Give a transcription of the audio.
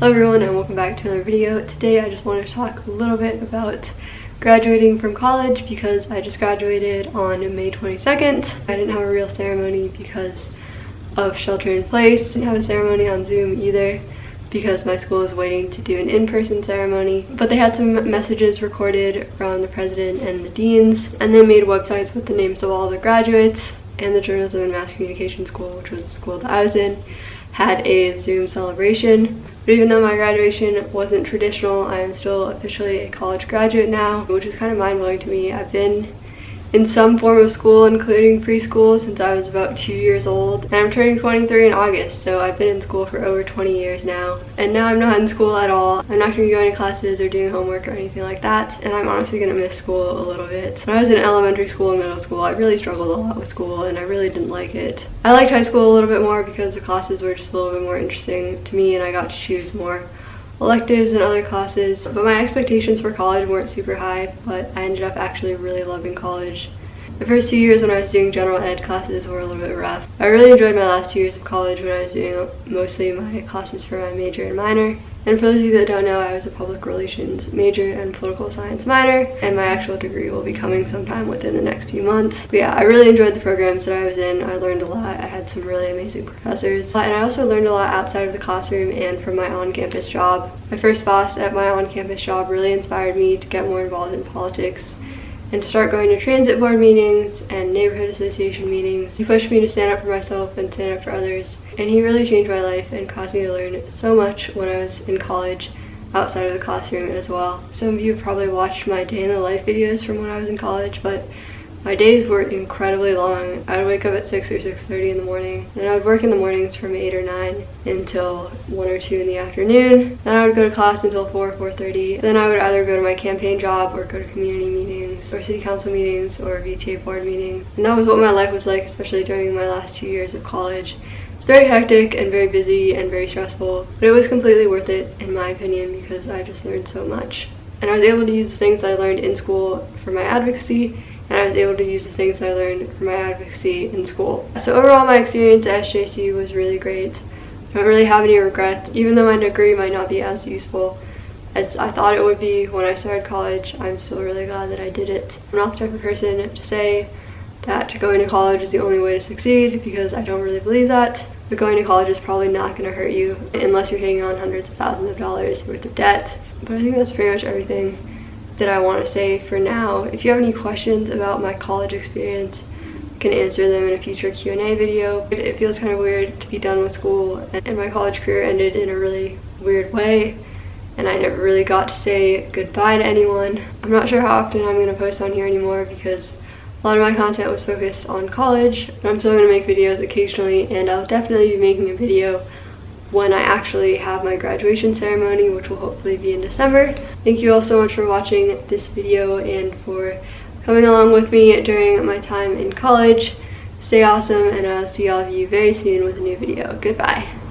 Hello everyone and welcome back to another video. Today I just wanted to talk a little bit about graduating from college because I just graduated on May 22nd. I didn't have a real ceremony because of shelter in place. Didn't have a ceremony on Zoom either because my school is waiting to do an in-person ceremony. But they had some messages recorded from the president and the deans and they made websites with the names of all the graduates and the Journalism and Mass Communication School, which was the school that I was in, had a Zoom celebration. But even though my graduation wasn't traditional, I am still officially a college graduate now, which is kind of mind-blowing to me. I've been in some form of school, including preschool, since I was about two years old. And I'm turning 23 in August, so I've been in school for over 20 years now. And now I'm not in school at all. I'm not going to be going to classes or doing homework or anything like that. And I'm honestly going to miss school a little bit. When I was in elementary school and middle school, I really struggled a lot with school and I really didn't like it. I liked high school a little bit more because the classes were just a little bit more interesting to me and I got to choose more electives and other classes, but my expectations for college weren't super high, but I ended up actually really loving college. The first two years when I was doing general ed classes were a little bit rough. I really enjoyed my last two years of college when I was doing mostly my classes for my major and minor. And for those of you that don't know, I was a public relations major and political science minor, and my actual degree will be coming sometime within the next few months. But yeah, I really enjoyed the programs that I was in. I learned a lot. I had some really amazing professors. And I also learned a lot outside of the classroom and from my on-campus job. My first boss at my on-campus job really inspired me to get more involved in politics and to start going to transit board meetings and neighborhood association meetings. He pushed me to stand up for myself and stand up for others. And he really changed my life and caused me to learn so much when I was in college outside of the classroom as well. Some of you probably watched my day in the life videos from when I was in college, but my days were incredibly long. I would wake up at 6 or 6.30 in the morning. Then I would work in the mornings from 8 or 9 until 1 or 2 in the afternoon. Then I would go to class until 4 or 4.30. Then I would either go to my campaign job or go to community meetings or city council meetings or VTA board meetings. And that was what my life was like, especially during my last two years of college. It's very hectic and very busy and very stressful, but it was completely worth it in my opinion because I just learned so much. And I was able to use the things I learned in school for my advocacy and I was able to use the things I learned for my advocacy in school. So overall my experience at SJC was really great. I don't really have any regrets, even though my degree might not be as useful as I thought it would be when I started college. I'm still really glad that I did it. I'm not the type of person to say that going to college is the only way to succeed because I don't really believe that. But going to college is probably not going to hurt you unless you're taking on hundreds of thousands of dollars worth of debt. But I think that's pretty much everything that I want to say for now. If you have any questions about my college experience, I can answer them in a future Q&A video. It feels kind of weird to be done with school and my college career ended in a really weird way and I never really got to say goodbye to anyone. I'm not sure how often I'm going to post on here anymore because a lot of my content was focused on college, but I'm still going to make videos occasionally and I'll definitely be making a video when I actually have my graduation ceremony, which will hopefully be in December. Thank you all so much for watching this video and for coming along with me during my time in college. Stay awesome and I'll see all of you very soon with a new video. Goodbye.